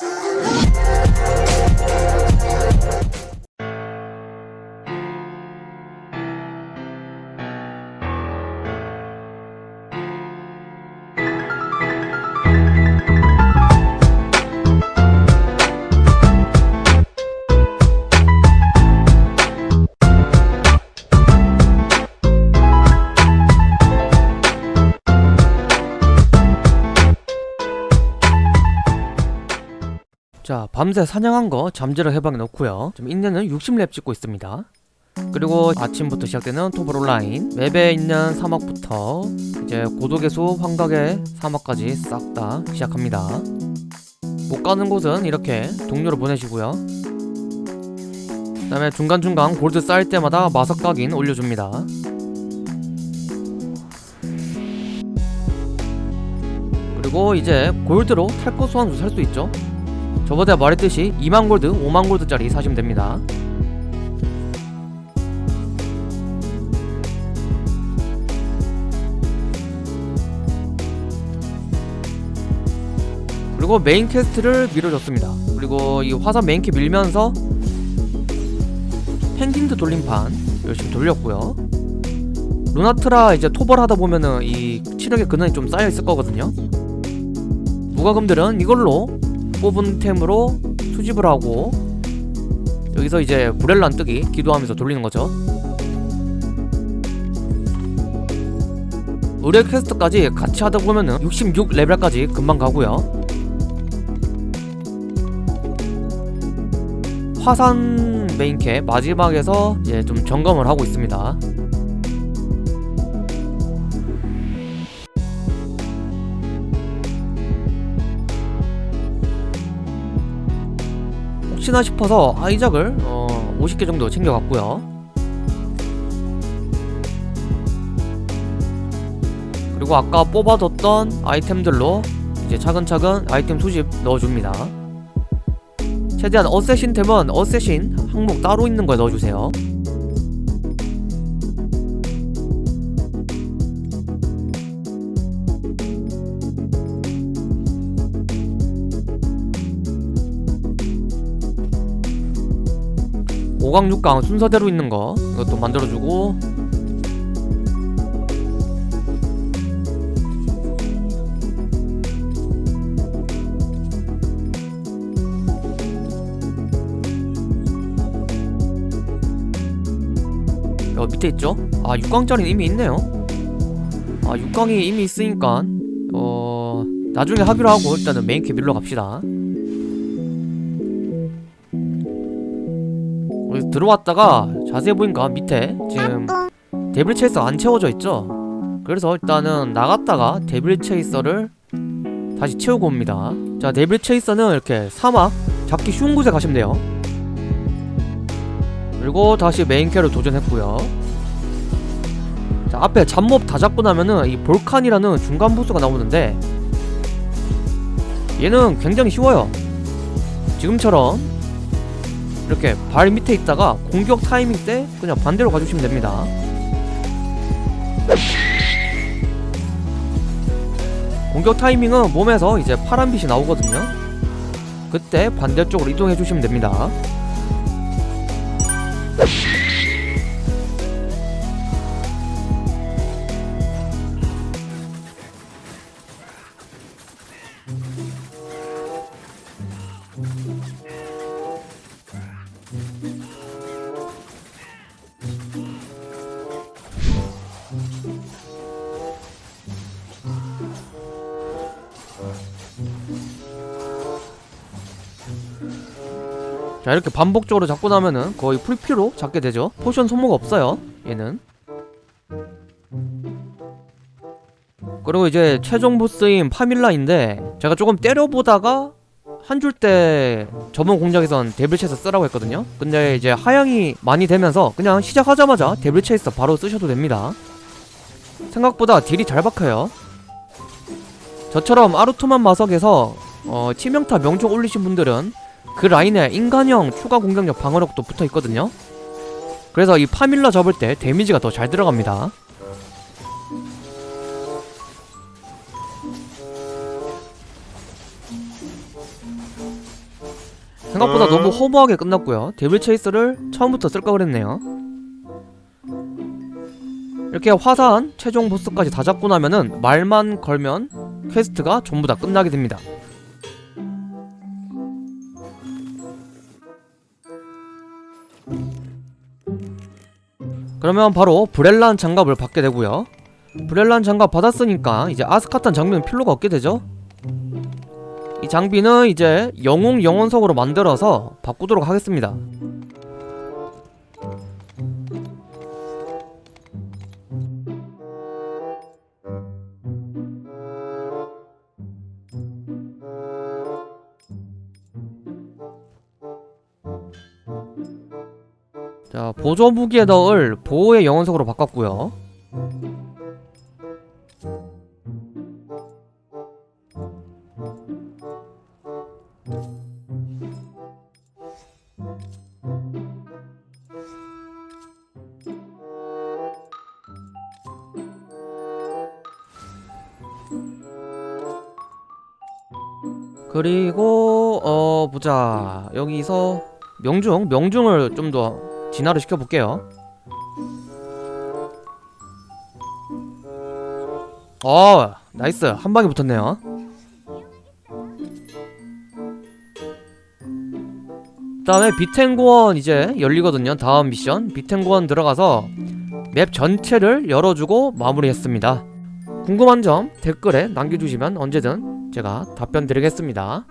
ハハハハ! 자 밤새 사냥한 거 잠재력 해방에 넣고요. 지금 인내는 60렙 찍고 있습니다. 그리고 아침부터 시작되는 토벌 온라인. 맵에 있는 사막부터 이제 고독의 숲, 환각의 사막까지 싹 다 시작합니다. 못 가는 곳은 이렇게 동료로 보내시고요. 그 다음에 중간중간 골드 쌓일 때마다 마석 각인 올려줍니다. 그리고 이제 골드로 탈것 소환수 살 수 있죠 저번에 말했듯이 2만 골드, 5만 골드짜리 사시면 됩니다. 그리고 메인 퀘스트를 밀어줬습니다. 그리고 이 화산 메인 퀘 밀면서 펭귄드 돌림판 열심히 돌렸고요. 루나트라 이제 토벌 하다 보면은 이 치력의 근원이 좀 쌓여 있을 거거든요. 무과금들은 이걸로 뽑은 템으로 수집을 하고 여기서 이제 브렐란 뜨기 기도하면서 돌리는 거죠. 의뢰 퀘스트까지 같이 하다 보면은 66 레벨까지 금방 가고요. 화산 메인캐 마지막에서 이제 좀 점검을 하고 있습니다 혹시나 싶어서 아이작을 어, 50개 정도 챙겨갔고요. 그리고 아까 뽑아뒀던 아이템들로 이제 차근차근 아이템 수집 넣어줍니다. 최대한 어쌔신 템은 어쌔신 항목 따로 있는 거에 넣어주세요 오강육강 순서대로 있는 거 이것도 만들어주고. 여 밑에 있죠? 아 6강짜리는 이미 있네요. 아 6강이 이미 있으니까 어... 나중에 하기로 하고 일단은 메인캐 밀러 갑시다 들어왔다가 자세히 보니까 밑에 지금 데빌 체이서 안 채워져 있죠? 그래서 일단은 나갔다가 데빌 체이서를 다시 채우고 옵니다. 자 데빌 체이서는 이렇게 사막 잡기 쉬운 곳에 가시면 돼요. 그리고 다시 메인 퀘로 도전했고요. 자 앞에 잡몹 다 잡고 나면은 이 볼칸이라는 중간 보스가 나오는데 얘는 굉장히 쉬워요. 지금처럼 이렇게 발 밑에 있다가 공격 타이밍 때 그냥 반대로 가주시면 됩니다. 공격 타이밍은 몸에서 이제 파란빛이 나오거든요. 그때 반대쪽으로 이동해 주시면 됩니다 자 이렇게 반복적으로 잡고 나면은 거의 풀피로 잡게 되죠. 포션 소모가 없어요 얘는. 그리고 이제 최종 보스인 파밀라인데 제가 조금 때려보다가 한 줄때 저번 공략에선 데빌 체이서 쓰라고 했거든요. 근데 이제 하향이 많이 되면서 그냥 시작하자마자 데빌 체이서 바로 쓰셔도 됩니다. 생각보다 딜이 잘 박혀요. 저처럼 아루토만 마석에서 어, 치명타 명중 올리신 분들은 그 라인에 인간형 추가 공격력 방어력도 붙어있거든요. 그래서 이 파밀라 접을 때 데미지가 더 잘 들어갑니다. 생각보다 어? 너무 허무하게 끝났고요. 데빌 체이스를 처음부터 쓸까 그랬네요. 이렇게 화사한 최종 보스까지 다 잡고 나면은 말만 걸면 퀘스트가 전부 다 끝나게 됩니다 그러면 바로 브렐란 장갑을 받게 되고요. 브렐란 장갑 받았으니까 이제 아스카탄 장비는 필요가 없게 되죠? 이 장비는 이제 영웅 영원석으로 만들어서 바꾸도록 하겠습니다 자 보조 무기에 넣을 보호의 영원석으로 바꿨고요. 그리고 어 보자. 여기서 명중 명중을 좀 더 진화를 시켜볼게요. 어 nice. 한 방에 붙었네요. 그 다음에 비텐고원 이제 열리거든요. 다음 미션. 비텐고원 들어가서 맵 전체를 열어주고 마무리했습니다. 궁금한 점 댓글에 남겨주시면 언제든 제가 답변 드리겠습니다